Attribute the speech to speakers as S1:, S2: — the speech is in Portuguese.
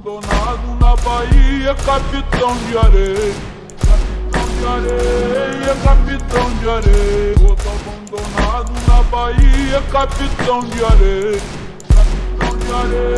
S1: abandonado na Bahia, capitão de areia. Capitão de areia, capitão de areia. Abandonado na Bahia, capitão de areia. Capitão de areia.